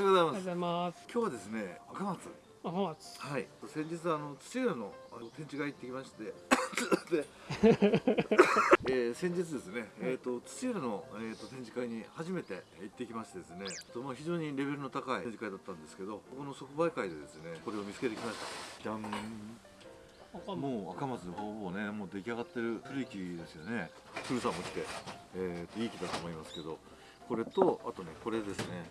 りがとうございます。今日はですね赤松。赤松。はい。先日あの土浦の展示会行ってきまして。で、えー先日ですね、えー、と土浦の、えー、と展示会に初めて行ってきましてですね。とまあ非常にレベルの高い展示会だったんですけどここの即売会でですねこれを見つけてきました。じゃん赤松。もう赤松ほぼねもう出来上がってる古い木ですよね。古さんも来て、えーといい木だと思いますけど。これとあとねこれですね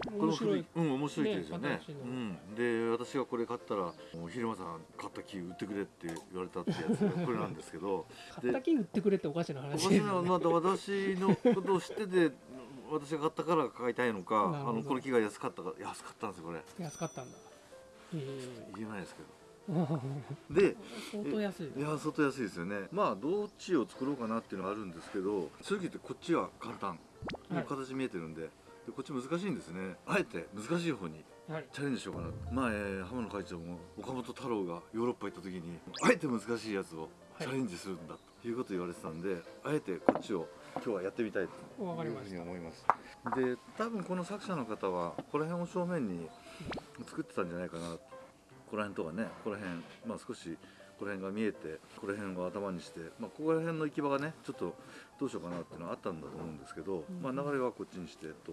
この面白い。古いうん面白い木ですよね。ねうん、で私がこれ買ったらもう昼間さん買った木売ってくれって言われたってやつが これなんですけど。買った木売ってくれっておかしなお話かしなまだ私のことを知ってて私が買ったから買いたいのかあのこの木が安かったから安かったんですよこれ。安かったんだ。え。言えないですけど。え で相当安い。いや相当安いですよね。まあどっちを作ろうかなっていうのがあるんですけど正直言ってこっちは簡単、はい。形見えてるんででこっち難しいんですね。あえて難しい方にはい。チャレンジしようかな。まあ、えー浜野会長も岡本太郎がヨーロッパ行った時にあえて難しいやつをチャレンジするんだということを言われてたんで、あえてこっちを今日はやってみたいというふうに思います。で多分この作者の方はここら辺を正面に作ってたんじゃないかな。ここら辺とかねここら辺まあ少しこの辺が見えてここら辺を頭にして、まあ、ここら辺の行き場がねちょっとどうしようかなっていうのはあったんだと思うんですけど、まあ、流れはこっちにしてと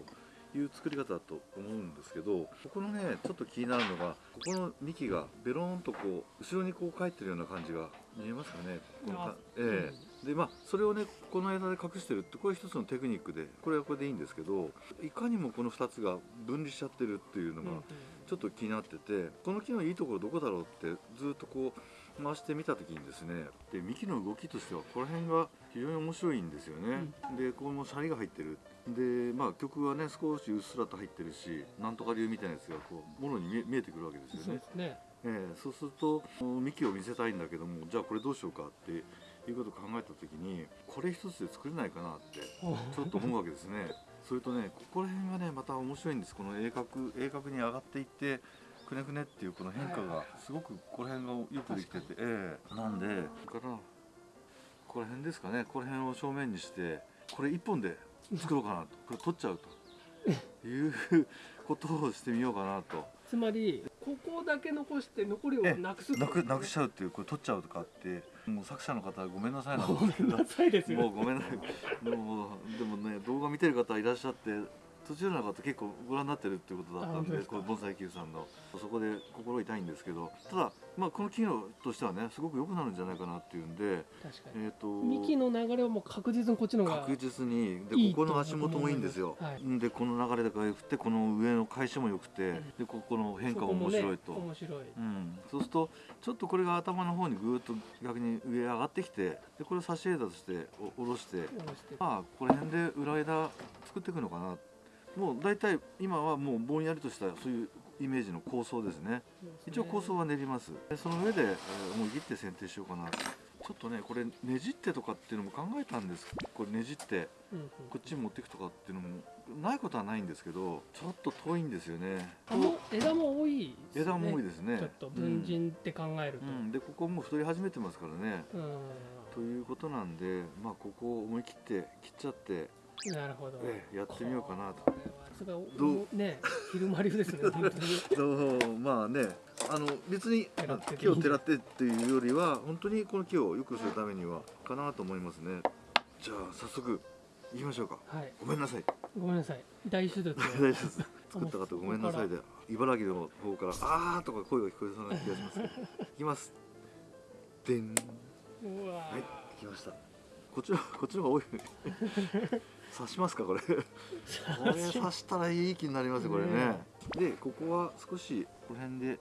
いう作り方だと思うんですけどここのねちょっと気になるのがここの幹がベローンとこう後ろにこう返ってるような感じが見えますかね。このかあえ。えでまあそれをねこの枝で隠してるってこれ一つのテクニックでこれはこれでいいんですけどいかにもこの2つが分離しちゃってるっていうのがちょっと気になっててこの木のいいところどこだろうってずっとこう回してみた時にですねで幹の動きとしてはこの辺が非常に面白いんですよね、でここもシャリが入ってる。でまあ曲はね少しうっすらと入ってるしなんとか流みたいなやつがこうもろに見えてくるわけですよね。そうね。ええそうすると幹を見せたいんだけどもじゃあこれどうしようかっていうことを考えた時にこれ一つで作れないかなってちょっと思うわけですね。それとねここら辺がねまた面白いんです。この鋭角鋭角に上がっていってくねくねっていうこの変化がすごくここら辺がよくできてて、ええ。なんでだからここら辺ですかね。ここら辺を正面にしてこれ一本で作ろうかなと。これ取っちゃうと。いうことをしてみようかなと。つまりここだけ残して残りをなくすなくなくしちゃうっていうこれ取っちゃうとかってもう作者の方ごめんなさいなんごめんなさいです もうよごめんなさい。でもでもね動画見てる方いらっしゃって途中の方結構ご覧になってるっていうことだったんでこの盆栽球さんの。そこで心痛いんですけどただまあこの機能としてはねすごく良くなるんじゃないかなっていうんで確かに。えっ、と幹の流れはもう確実にこっちの方が確実にでここの足元もいいんですよ。はい。でこの流れが良くてこの上の返しも良くてでここの変化も面白いと、ね面白い。うん、そうするとちょっとこれが頭の方にぐーっと逆に上上がってきてでこれを差し枝としてお下ろして下ろして。まあこの辺で裏枝作っていくのかなもう大体今はもうぼんやりとしたそういうイメージの構想ですね。一応構想は練ります。でその上で、えー思い切って剪定しようかな。ちょっとねこれねじってとかっていうのも考えたんです。これねじってうんうん。こっちに持っていくとかっていうのもないことはないんですけどちょっと遠いんですよね。枝も多いです枝も多いですね。ちょっと文人って考えると。うん、でここもう太り始めてますからね。うん。ということなんでまあここを思い切って切っちゃって、なるほど。ええやってみようかなと。これどう？ね昼間流ですね そうまあねあの別に木をてらってっていうよりは本当にこの木を良くするためにはかなと思いますね。じゃあ早速行きましょうか。はい。ごめんなさい。ごめんなさい。大手術を。大丈夫です作った方ごめんなさいで茨城の方から「あー」とか声が聞こえそうな気がしますい きます。でん。はい来ました。こっちのこっちの方が多い刺しますかこれ。これ刺したらいい気になりますよこれね。ねでここは少しこの辺で。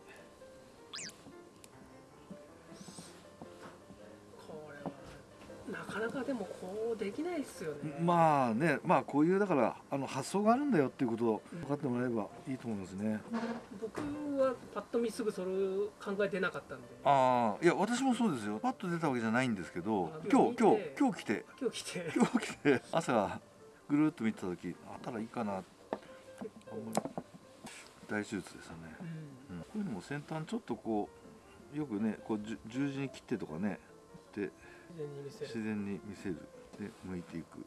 これはなかなかでもこうできないですよね。まあねまあこういうだからあの発想があるんだよっていうことを分かってもらえればいいと思いますね。僕はパッと見すぐそれを考えてなかったんで。ああいや私もそうですよ。パッと出たわけじゃないんですけどあ今日今日今日来て。今日来て。今日来て。朝ぐるっと見てた時あったらいいかな大手術でしたね。うん。うんこういうのも先端ちょっとこうよくねこう十字に切ってとかねで自然に見せる。自然に見せる。で剥いていく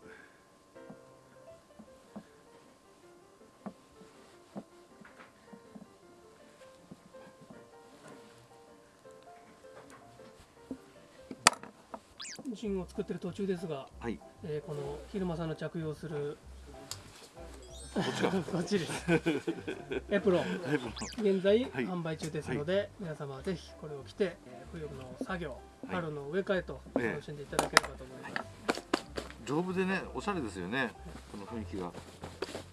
ジンを作ってる途中ですが、はい。えーこの昼間さんの着用するこっちが？こっちです。エプロン。現在はい。販売中ですので、皆様はぜひこれを着てえー冬の作業、はい。春の植え替えとええ。楽しんでいただければと思います、丈夫でねおしゃれですよねこの雰囲気が。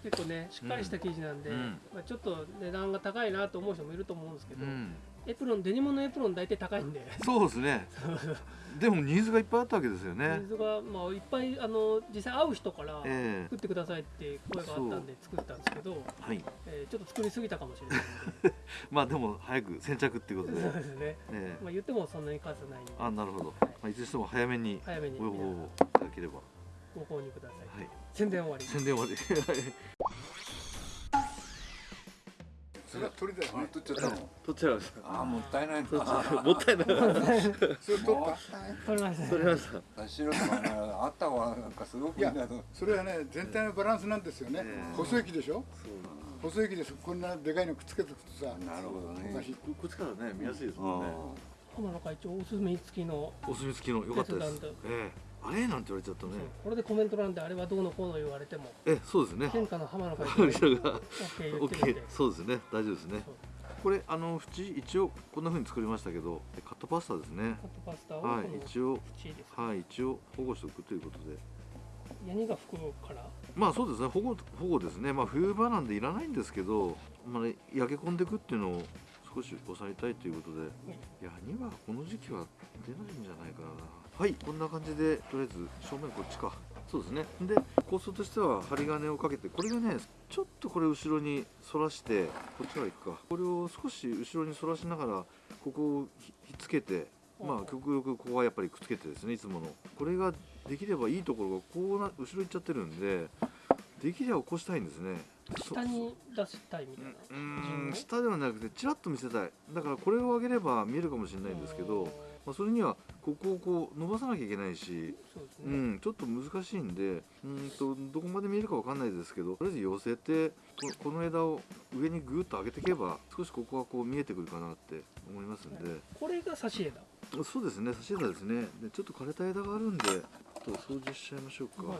結構ねしっかりした生地なんで、うん。まあ、ちょっと値段が高いなと思う人もいると思うんですけど、うんエプロンデニムのエプロン大体高いんで。そうですね。でもニーズがいっぱいあったわけですよね。水が、まあ、いっぱいあの実際会う人からえ作ってくださいって声があったんで作ったんですけど、えはい。えーちょっと作りすぎたかもしれない。まあでも早く先着っていうことでそうですね、ええ。まあ、言ってもそんなに数ないんで。あなるほど、まあ、いずれにしても早めに早めに。ご要望いただければ。ご購入ください、はい。宣伝終わり。宣伝まで それは鳥だよね。取っちゃったの？取っちゃいましああ、もったいないもったいない。それ取った。取りました。ね取れました。白とかね、あった方がなんかすごくいいなと。それはね全体のバランスなんですよね、ええ細い木でしょ？そう細い木ですこんなでかいのくっつけておくとさなるほどね。おかしいここっちからね見やすいですもんね。浜野会長お墨付きの、お墨付きの。良かったです。ええあれ？なんて言われちゃったね。これでコメント欄であれはどうのこうの言われても。ええそうですね。天下の浜野会 が OK 言オッケーってるんで。そうですね。大丈夫ですね。これあの縁一応こんな風に作りましたけどカットパスタですね。カットパスタをこはのい一応縁です、はい一応保護しておくということで。ヤニが吹くから？まあそうですね。保護保護ですね。まあ冬場なんでいらないんですけど、まあね、焼け込んでいくっていうのを少し抑えたいということで、ヤニはこの時期は出ないんじゃないかなはいこんな感じでとりあえず正面こっちか。そうですね。で構想としては針金をかけてこれがねちょっとこれ後ろに反らしてこっちから行くか。これを少し後ろに反らしながらここをひひっつけてまあ極力ここはやっぱりくっつけてですねいつもの。これができればいいところがこうな後ろ行っちゃってるんでできれば起こしたいんですね。そ下に出したいみたいな。うーん下ではなくてちらっと見せたい。だからこれを上げれば見えるかもしれないんですけど、まあ、それにはここをこう伸ばさなきゃいけないし、そうね、うん、ちょっと難しいんでうーんとどこまで見えるかわかんないですけどとりあえず寄せてここの枝を上にぐーっと上げていけば少しここはこう見えてくるかなって思いますんで、これが差し枝。そうですね差し枝ですね。でちょっと枯れた枝があるんでちょっと掃除しちゃいましょうか、はい。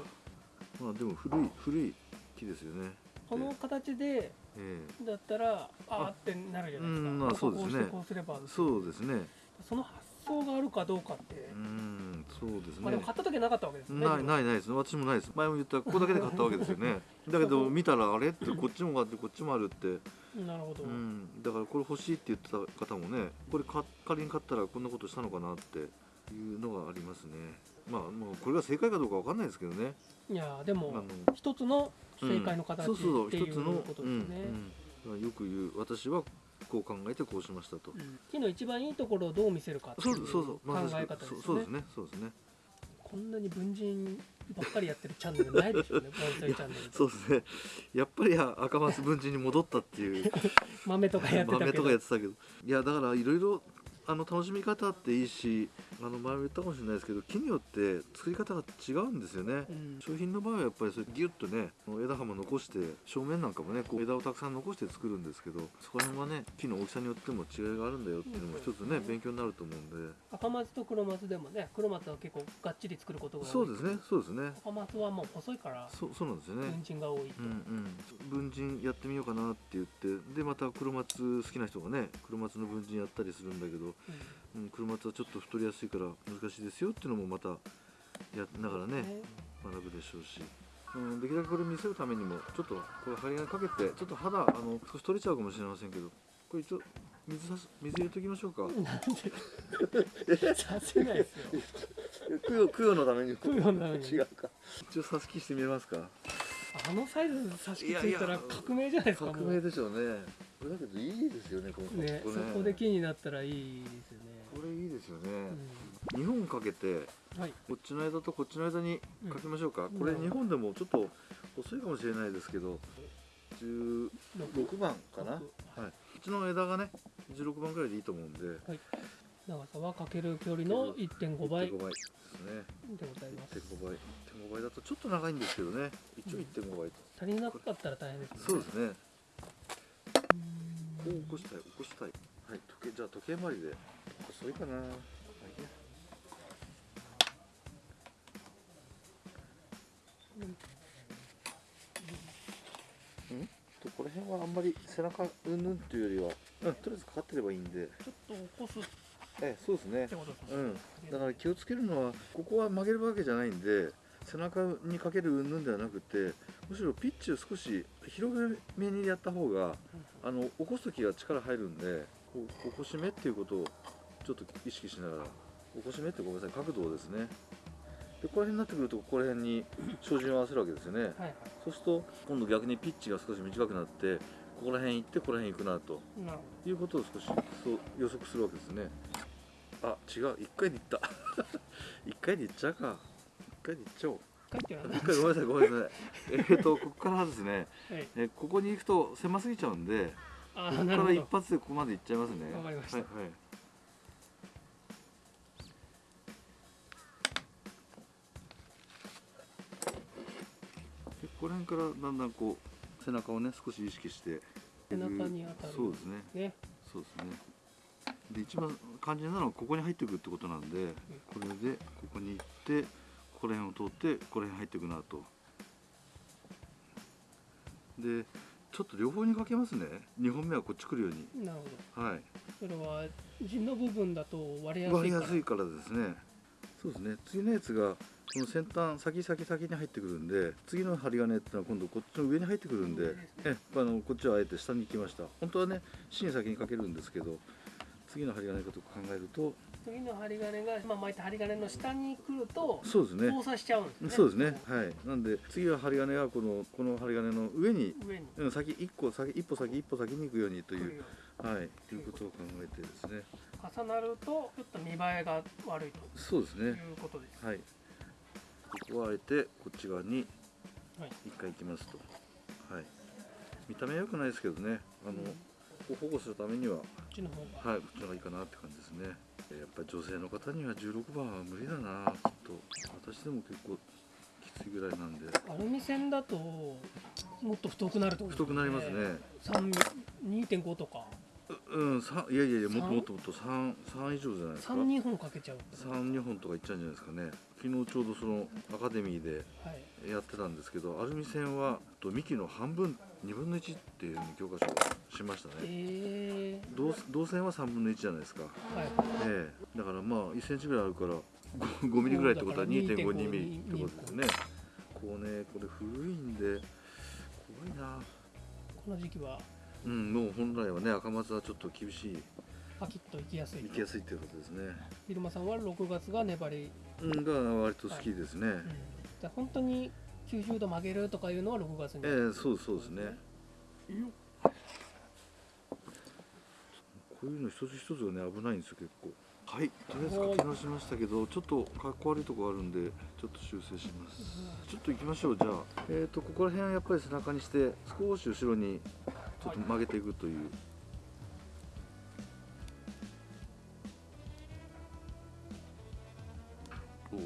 まあでも古い古い木ですよね。この形でえだったらあーってなるじゃないですか。うんまあそうですね。こうしてこうすればえそうですね。その発想があるかどうかって。う、んそうですね。まあでも買った時はなかったわけですよね。ないないないです。私もないです。前も言ったここだけで買ったわけですよね。だけど見たらあれ？ってこっちもあってこっちもあるって、なるほど、うん、だからこれ欲しいって言ってた方もねこれか仮に買ったらこんなことしたのかなっていうのがありますね。まあもうこれが正解かどうかわかんないですけどね。いやでも一つの正解の形うん。そうそうっていう一つのことですね、うん。うん、よく言う私はこう考えてこうしましたと、うん。木の一番いいところをどう見せるかっていう考まえ方ですよね,、そうですね。そうですね。こんなに文人ばっかりやってるチャンネルないでしょうね。盆栽チャンネルそうですね。やっぱり赤松文人に戻ったっていう。豆とかやってた豆とけどかやってたけど。いやだからいろいろあの楽しみ方っていいしあの前も言ったかもしれないですけど木によって作り方が違うんですよね、うん。商品の場合はやっぱりそれギュッとね枝葉も残して正面なんかもねこう枝をたくさん残して作るんですけどそこら辺はね木の大きさによっても違いがあるんだよっていうのも一つね勉強になると思うんで。赤松と黒松でもね黒松は結構がっちり作ることが多い。そうですねそうですね。赤松はもう細いからそうそうなんですよね。文人が多いと、うんうん、文人やってみようかなって言ってでまた黒松好きな人がね黒松の文人やったりするんだけど、うん、黒松はちょっと太りやすいから難しいですよっていうのもまたやりながらねね。学ぶでしょうし、うん、できるだけこれ見せるためにもちょっとこれ針金かけてちょっと肌あの少し取れちゃうかもしれませんけどこれ一応水さす水入れておきましょうか。させないですよ。供養供養のために。供養のために。違うか。一応さすきしてみますか。あのサイズ差し付いたら革命じゃないですか革命でしょうね。これだけどいいですよねこのね。こそこで木になったらいいですよね、これいいですよね、う2本かけてん、はい。こっちの間とこっちの間にかけましょうか、うん。これ2本でもちょっと細いかもしれないですけど16番かな、はい、こっちの枝がね16番くらいでいいと思うんで。長さはかける距離の1.5倍。1.5倍ですね。でございます。1.5倍。1.5倍だとちょっと長いんですけどね。一応1.5倍と、足りなかったら大変ですね。そうですね。うんこう起こしたい起こしたい。はい時計じゃあ時計回りで。細いかな、はいここら辺はあんまり背中うんぬんっていうよりは、うん、とりあえずかかってればいいんで。ちょっと起こす。っええそうですね。うん。だから気をつけるのはここは曲げるわけじゃないんで背中にかけるうんぬんではなくてむしろピッチを少し広めにやった方があの起こす時が力入るんでこう起こし目っていうことをちょっと意識しながら起こし目ってごめんなさい角度をですね。でここら辺になってくるとここら辺に照準を合わせるわけですよね。はいはい。そうすると今度逆にピッチが少し短くなってここら辺行ってここら辺行くなと。なるほいうことを少しそう予測するわけですね。あ違う。一回で行った。一回で行っちゃうか。一回で行っちゃおうど書いてある一回ごめんなさいごめんなさい。えっとここからですね。はいえここに行くと狭すぎちゃうんであここから一発でここまで行っちゃいますね。わかりました。はいはい。でここら辺からだんだんこう背中をね少し意識して背中に当たる。そうですね。ね。そうですね。で一番肝心なのはここに入っていくってことなんでこれでここに行ってここら辺を通ってここら辺入っていくなと。でちょっと両方にかけますね。2本目はこっち来るように。なるほはい。どそれは地の部分だと割れやす割りいから。やすいからですね。そうですね。次のやつがこの先端先先先に入ってくるんで次の針金っていうのは今度こっちの上に入ってくるんでえあのこっちはあえて下に行きました。本当はね芯先にかけるんですけど次の針金かと考えると次の針金が、まあ、巻いた針金の下に来るとそうですね。交差しちゃうんですね。そうですね。はい。なんで次は針金はこのこの針金の上に上に。うん先一個先一歩先一歩先に行くようにというはい。ということを考えてですね。重なるとちょっと見栄えが悪いそうですね。ということです、はい。ここはあえてこっち側にはい。一回行きますと。はい。見た目は良くないですけどね。あのここを保護するためにはこっちの方が。はいこっちの方がいいかなって感じですね。えーやっぱり女性の方には16番は無理だな。きっと。私でも結構きついぐらいなんで。アルミ線だともっと太くなるってこと太くなりますね。三2.5とかううんさいやいやいやもっと三もっともっと三三以上じゃないですか。3 2本かけちゃう三二本とかいっちゃうんじゃないですかね。昨日ちょうどそのアカデミーではい。やってたんですけどアルミ線はと幹の半分2分の1っていう教科書しましたね。え。ー、銅銅線は3分の1じゃないですか。はい。ええ。だからまあ1センチぐらいあるから 5, 5ミリぐらいってことはだから2.52 2.5ミリってことですね。こうねこれ古いんで怖いな。この時期はうんもう本来はね赤松はちょっと厳しい。パキッといきやすい。行きやすいっていうことですね。昼間さんは6月が粘り、うんが割と好きですね、うん、で本当に90度曲げるとかいうのは6月に、ええそうそうですね。こういうの一つ一つがね危ないんですよ結構。はい。とりあえず書き直しましたけどちょっとかっこ悪いとこあるんでちょっと修正します。ちょっと行きましょうじゃあ。えっ、とここら辺はやっぱり背中にして少し後ろにちょっと曲げていくという、おおだ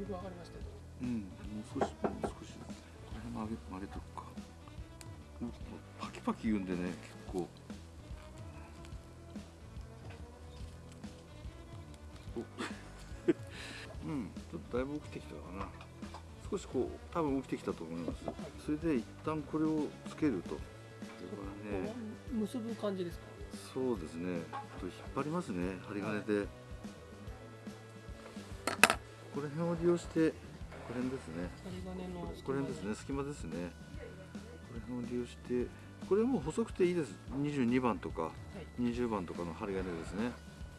いぶ上がりましたようん、もう少し、もう少し。これ曲げ、曲げとくか。おパキパキ言うんでね、結構。お うん、ちょっとだいぶ起きてきたかな。少しこう、多分起きてきたと思います。それで一旦これをつけると。これはね、結ぶ感じですか？そうですね。と引っ張りますね、針金で。ここら辺を利用して、この辺ですね。針金のここら辺ですね。隙間ですね。これを利用して。これもう細くていいです。22番とかはい。20番とかの針金ですね。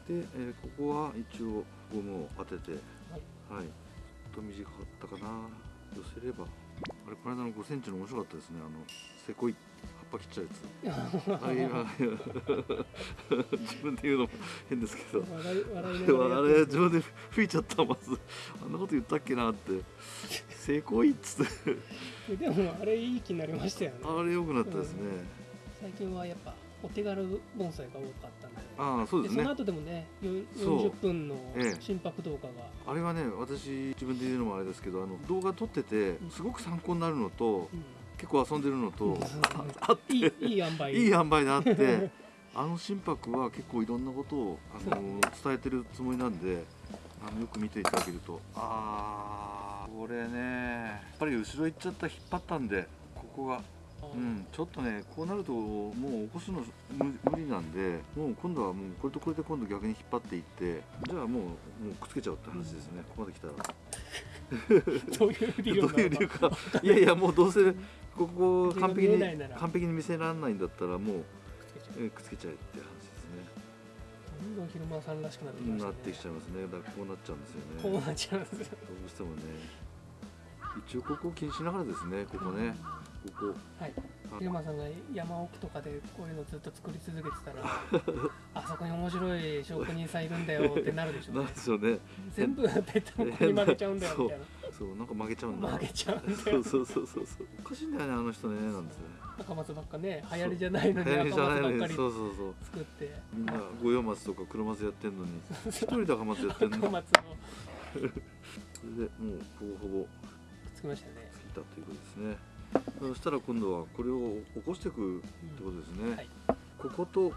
で、えーここは一応ゴムを当てて。はい。はいと短かったかな。寄せれば。あれこの間の5センチの面白かったですね。あのせこい。葉っぱ切っちゃうやつ。自分で言うのも変ですけど。笑いあれ自分で吹いちゃったまず。あんなこと言ったっけなって。せこいっつって。でもあれいい気になりましたよね。あれ良くなったですね、最近はやっぱお手軽盆栽が多かったんで。ああそうですね。その後でもねよそう。40分のええ。心拍動画が、あれはね私自分で言うのもあれですけどあの動画撮っててすごく参考になるのとうん。結構遊んでるのとあいいいい塩梅。いい塩梅であって あの心拍は結構いろんなことをあの伝えてるつもりなんであのよく見ていただけると。ああこれねやっぱり後ろ行っちゃった引っ張ったんでここがうん、ちょっとねこうなるともう起こすの無無理なんでもう今度はもうこれとこれで今度逆に引っ張っていってじゃあもうもうくっつけちゃうって話ですね、ここまで来たら。どういう理由どういう理由か。いやいやもうどうせここ完璧に完璧に見せられないんだったらもうくっつけちゃう。えっつけちゃえって話ですね。どんどん昼間さんらしくなってきまね。なってきちゃいますね。だからこうなっちゃうんですよね。こうなっちゃうんですよ。どうしてもね。一応ここを気にしながらですねここねここはい。あ昼間さんが山奥とかでこういうのずっと作り続けてたら あそこに面白い職人さんいるんだよってなるでしょ。うなんねですよね。全部ペットの子に曲げちゃうんだよみたい そうなんか曲げちゃうんだな曲げちゃうんだよ。そうそうそうそうそう。おかしいんだよねあの人ねなんですよね。赤松ばっかね流行りじゃないのに赤松ばっかりそうそうそう。作って。みんな五葉松とか黒松やってんのに。一人で赤松やってんの？赤松を それでもうほぼほぼつきましたね。ついたということですねそしたら今度はこれを起こしていくってことですね、はい。こことこ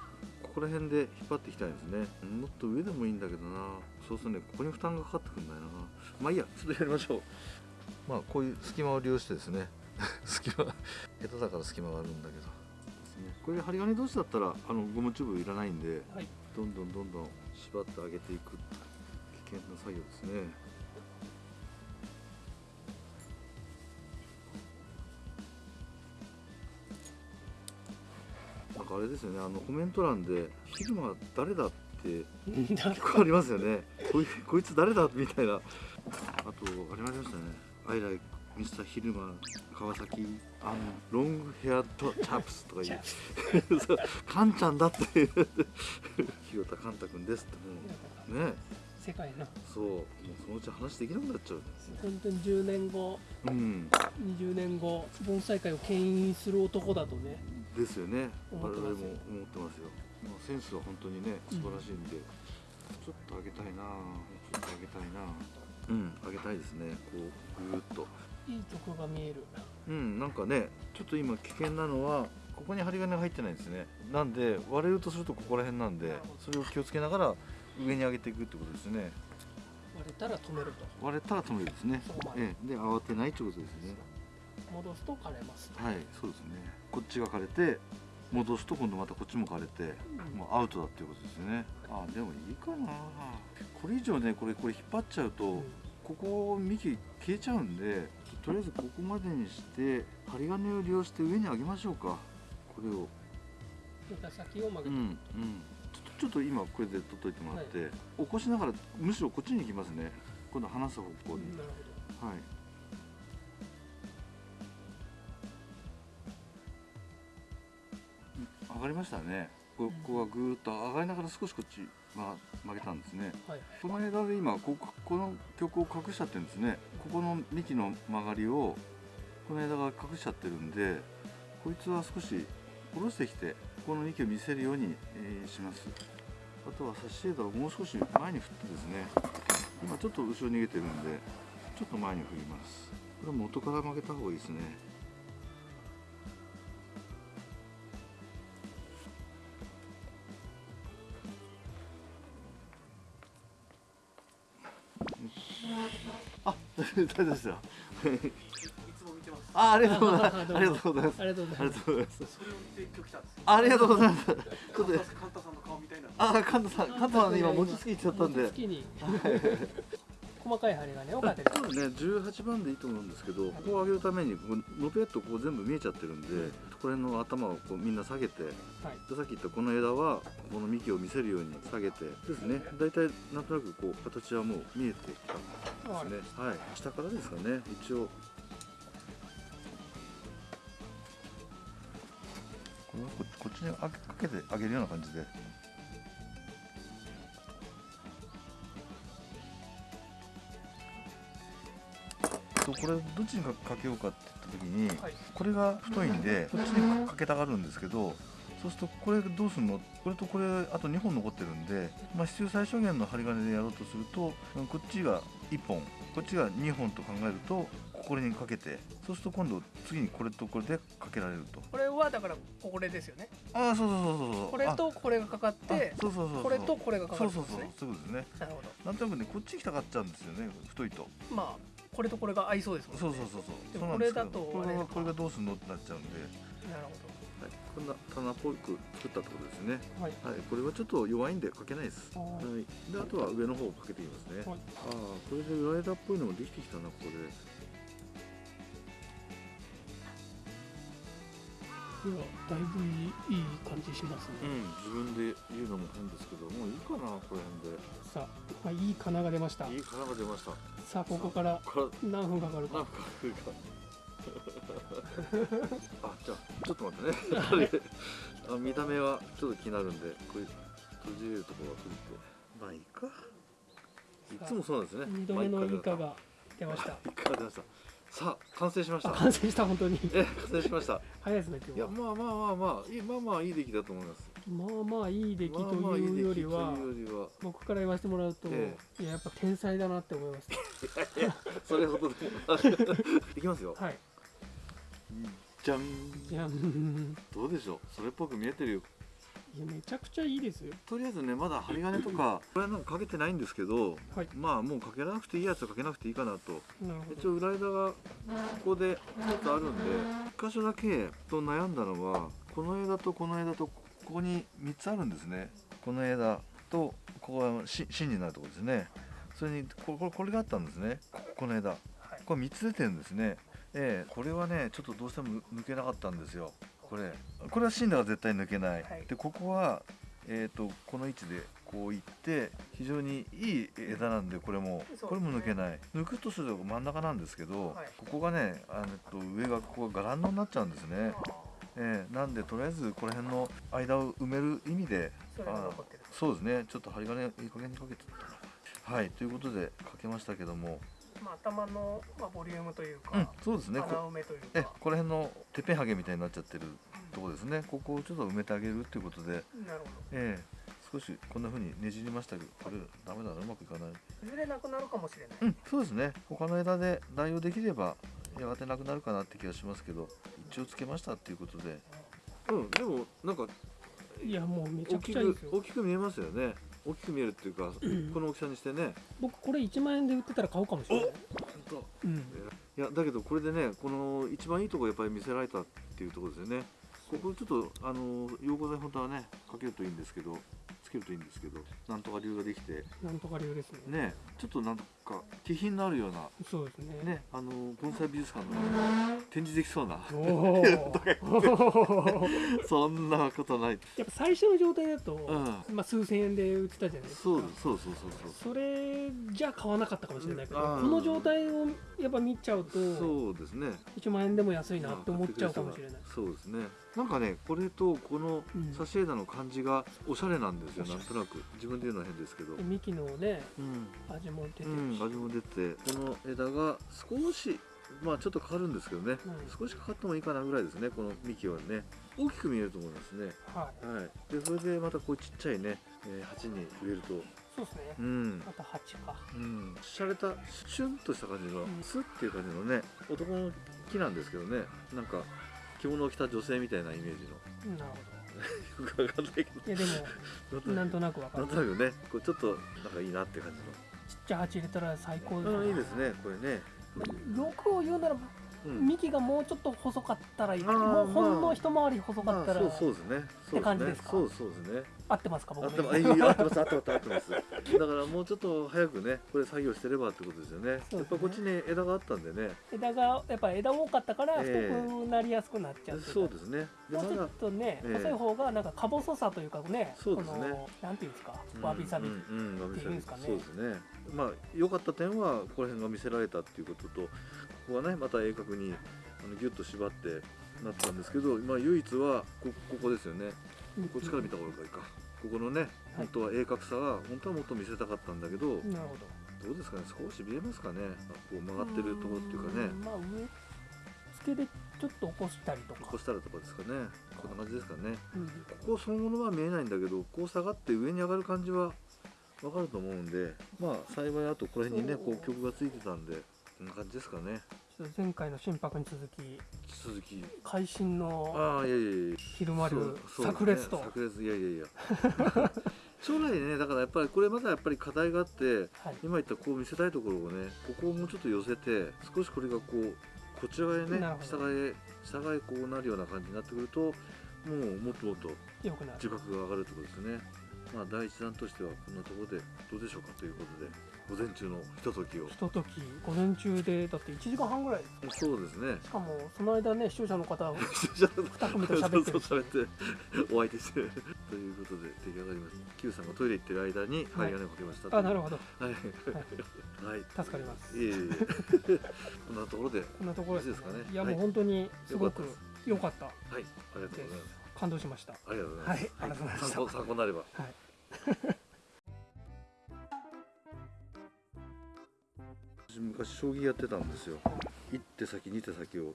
こら辺で引っ張っていきたいですね。もっと上でもいいんだけどな。そうするとねここに負担がかかってくんないな。まあいいやちょっとやりましょう。まあこういう隙間を利用してですね。隙間下手だから隙間があるんだけど。ですね。これ針金同士だったらあのゴムチューブいらないんではい。どんどんどんどん縛ってあげていく危険な作業ですねかあれですよねあのコメント欄で「ヒグマ誰だ?」って だ結構ありますよね。こいこいつ誰だ？みたいな。あとありましたね「アイライミスターヒルマ川崎あのロングヘアとチャップス」とか言う。そ うカンちゃんだっていう。広田カンタ君ですってもうね。世界の。そう。もうそのうち話できなくなっちゃう本当に10年後。うん。20年後盆栽界を牽引する男だとねですよね。我々も思ってますよ、まあ、センスは本当にね素晴らしいんで、ちょっと上げたいなちょっと上げたいなうん上げたいですね。こうぐーっと。いいとこが見える。うんなんかねちょっと今危険なのはここに針金が入ってないんですね。なんで割れるとするとここら辺なんでそれを気をつけながら上に上げていくってことですね。割れたら止めると。割れたら止めるですね。そこまでええ。で慌てないってことですね。戻すと枯れます。はいそうですねこっちが枯れて戻すと今度またこっちも枯れてもうアウトだっていうことですよね。あでもいいかな。これ以上ねこれこれ引っ張っちゃうと、うん。ここ幹消えちゃうんでとりあえずここまでにして針金を利用して上に上げましょうか。これを。先を曲げてうんうん。ちょっと今これで取っといてもらって、起こしながらむしろこっちに行きますね。今度離す方向に、はいがりましたね。こここがぐーっと上がりながら少しこっち、ま、曲げたんですね。どはい。この枝で今こここの曲を隠しちゃってるんですね。ここの幹の曲がりをこの枝が隠しちゃってるんでこいつは少し下ろしてきてこの幹を見せるように、えーします。あとはサッシ枝をもう少し前に振ってですね。今ちょっと後ろに逃げてるんでちょっと前に振ります。これ元から曲げた方がいいですね大丈夫ですよ。あ、ありがとうございます。ありがとうございます。ありがとうござありいますがとうございます。ありがとうございます。ちょっと、カンタさんの顔みたいなあ、カンタさん、カンタさんね今餅つきちゃったんで。好きに細かい針金をかけてそうね、18番でいいと思うんですけど、ここを上げるために、こうのぺっとこう全部見えちゃってるんで、これの頭をこうみんな下げて、さっき言ったこの枝はこの幹を見せるように下げてですね大体なんとなくこう形はもう見えてきたんですね。はい。下からですかね。一応。これはここっちにあかけてあげるような感じで。とこれどっちにかかけようかって言った時に、はい。これが太いんでこっちにかけたがるんですけどそうするとこれどうするの？これとこれあと2本残ってるんで、まあ、必要最小限の針金でやろうとするとうんこっちが1本こっちが2本と考えるとこれにかけてそうすると今度次にこれとこれでかけられると。これはだからこれですよね。ああそうそうそうそうそう。これとこれがかかっあてあそうそうそうそう。これとこれがかかそうそうそうそういうことですね。なるほど。なんとなくねこっちに来たがっちゃうんですよね太いと。まあこれとこれが合いそうですもんね。そうそうそうそう。これだと。これがどうすんのってなっちゃうんで、棚っぽく作ったってことですね。どはい。はい。これはちょっと弱いんでかけないです。ははい。いであとは上の方をかけていきますね、はい。ああこれで裏枝っぽいのもできてきたなここでいやだいぶいいいい感じしますね、うん。自分で言うのも変ですけどもういいかなこれ辺さあ、まあ、いい金が出ました。でいい殻が出ました。さあここからこれ何分かかるか。なんか来るかあじゃあちょっと待ってね。あれ。あ見た目はちょっと気になるんでこういう閉じれるところは閉じて。まあいいか。いつもそうなんですね。2度目のイカがが。出ました。イカが出ました。さあ完成しました。あ完成した本当に。え完成しました。早いですね今いやまあまあまあまあいいまあまあいい出来だと思います。まあまあいい出来とまあまあいいいうよりはというよりは。僕から言わせてもらうと、えいややっぱ天才だなって思いますそれほどでも いきますよ。はいじゃん。いやうん。どうでしょう？それっぽく見えてるよ。いやめちゃくちゃいいですよ。とりあえずねまだ針金とか これはなんかかけてないんですけどはい。まあもうかけなくていいやつはかけなくていいかなと。一応裏枝がここでちょっとあるんで一箇所だけと悩んだのはこの枝とこの枝とここに3つあるんですね。この枝とここがし芯になるところですね。それにここれこれがあったんですね。ここの枝。はい。これ3つ出てるんですねええこれはねちょっとどうしても抜けなかったんですよ。これ。これは芯だから絶対抜けない、はい。でここはえー、とこの位置でこういって非常にいい枝なんでこれも、ね。これも抜けない。抜くとすると真ん中なんですけど、はい。ここがねあのえっと上がここがガランドになっちゃうんですね、ええなんでとりあえずこの辺の間を埋める意味でそあそうですね。ちょっと針金いい加減にかけてったな。はい。ということでかけましたけどもまあ頭の、まあ、ボリュームというか、うんそうですね。穴こ埋めというえかこの辺のてっぺんハゲみたいになっちゃってるところですね。ここをちょっと埋めてあげるっていうことで。なるほええ。少しこんな風にねじりましたけどこれダメだなうまくいかない。どいずれなくなるかもしれない、うんそうですね。他の枝で代用できればやがてなくなるかなって気がしますけど一応つけましたっていうことで。うんでもなんかいやもうめちゃ大きくちゃいいですよ。く大きく見えますよね大きく見えるっていうかこの大きさにしてね。僕これ1万円で売ってたら買うかもしれない。本当。うん。いやだけどこれでねこの一番いいところやっぱり見せられたっていうところですよね。ここちょっとあの溶合剤本当はねかけるといいんですけどつけるといいんですけどなんとか理由ができて。なんとか流ですね。ねちょっとなんか気品のあるようなそうですね。ねあの盆栽美術館の展示できそうな。そんなことない。やっぱ最初の状態だと、うん。まあ、数千円で売ってたじゃないですか。そうそうそうそうそうそれじゃ買わなかったかもしれないけど、うん。この状態をやっぱ見ちゃうとそうですね。1万円でも安いなって思っちゃうかもしれない。そうですね。なんかねこれとこのうん。サシエダの感じがおしゃれなんですよ、なんとなく。自分で言うのは変ですけど。で幹のねうん。味も出てるし、うん、味も出て。この枝が少しまあちょっとかかるんですけどね、うん少しかかってもいいかなぐらいですねこの幹はね。大きく見えると思いますね。はい。はい。でそれでまたこうちっちゃいね、えー鉢に植えると。そうですね、うん。また8か。うん。しゃれたシュンとした感じのん。スッっていう感じのね男の木なんですけどね。なんか着物を着た女性みたいなイメージの。なる よくわかんないけど。ほどいやでも なんとなくわかる。なんとなくね。こうちょっとなんかいいなって感じちっちゃい鉢入れたら最高ですのうんいいですねこれね。欲を言うならうん幹がもうちょっと細かったらいい。もうほんまあの一回り細かったら、まあそうですね。そう感じですか？そうそうですね。合ってますか僕合ってます。合ってます合ってます合ってます。だからもうちょっと早くねこれ作業してればってことですよね。やっぱこっちに枝があったんでね。枝がやっぱ枝多かったから太え。えくなりやすくなっちゃってたそうですね。もうちょっとね、ええ。細い方がなんかか細さというかねそうですね。なんていうんですか？わびさび、うんうんうん。わびさび。っていうんですかね。そうですね。まあ良かった点はここら辺が見せられたっていうこととここはねまた鋭角にあのギュッと縛ってなったんですけど、まあ、唯一はこここですよね。うん。こっちから見た方がいいか。ここのね本当は鋭角さは本当はもっと見せたかったんだけどなるほど。どうですかね？少し見えますかね？あこう曲がってるところっていうかね。んまあ上付けでちょっと起こしたりとか。こうしたらとかですかね。こんな感じですかね。うん。ここそのものは見えないんだけどこう下がって上に上がる感じはわかると思うんでまあ幸いあとこれにねこう曲がついてたんでこんな感じですかね。前回の心拍に続き続き。会心のああいやいやいや。昼間流そうそうですね。炸裂と。炸裂いやいやいや。将来ね。だからやっぱりこれまだやっぱり課題があってはい。今言ったこう見せたいところをねここをもうちょっと寄せて少しこれがこうこちら側へねなるほど。下側へ下側へこうなるような感じになってくるともうもっともっと自覚が上がるってことですね。まあ第一弾としてはこんなところでどうでしょうかということで午前中のひとときを。ひととき午前中でだって1時間半ぐらい。そうですね。しかもその間ね視聴者の方じゃあ2組と喋って。ってお相手して。ということで出来上がりました。Q さんがトイレ行ってる間に針金をかけましたあなるほど。はい。はい。助かります。いえいえこんなところでこんなところで。すかね。いやもうはい本当にす。ごくよか良かった。はい。ありがとうございます。感動しました。ありがとうございます。はい。ありがとうございま参考になれば。はい昔将棋やってたんですよ。一手先二手先を。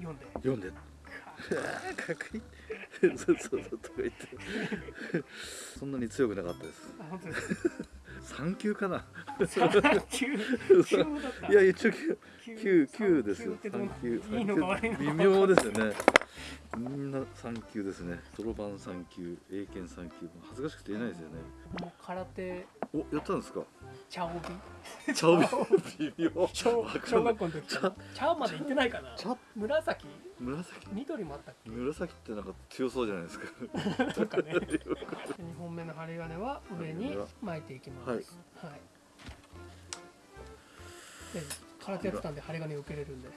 読んで。読んで。かっこいい。そうそうそうとか言って。そんなに強くなかったです。三級かな？三級？級だった。いや一応級級九九ですよ。三級微妙ですよね。みんな三級ですね。そろばん三級英検三級。恥ずかしくて言えないですよね。もう空手。おやったんですか？茶帯？茶帯微妙。小小学校の時？から茶まで行ってないかな？茶紫？紫？緑もあったっけ？紫ってなんか強そうじゃないですか。とかね。2本目の針金は上に巻いていきます。はい。はい、で空手やってたんで針金受けれるんで。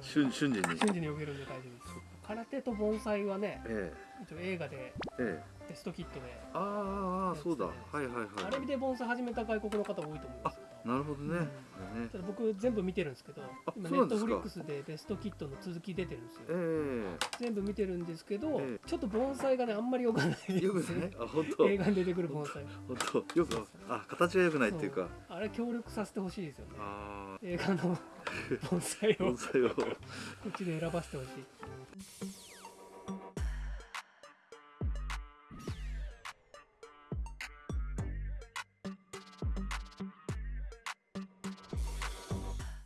瞬瞬時に。瞬時に受けるんで大丈夫です空手と盆栽はねえ一応映画でええ。えテストキットであーあーそうだ。はいはいはい。あれで盆栽始めた外国の方多いと思いますよなるほどね、うん。ね。僕全部見てるんですけどあ今ネットフリックスでベストキットの続き出てるんですよ。え全部見てるんですけど、えちょっと盆栽がねあんまり良くない。ですえよくねあ本当。映画に出てくる盆栽。本当。よくあ形が良くないっていうか。あれ協力させてほしいですよね。あ映画の 盆栽あを。盆栽を。うちで選ばせてほしい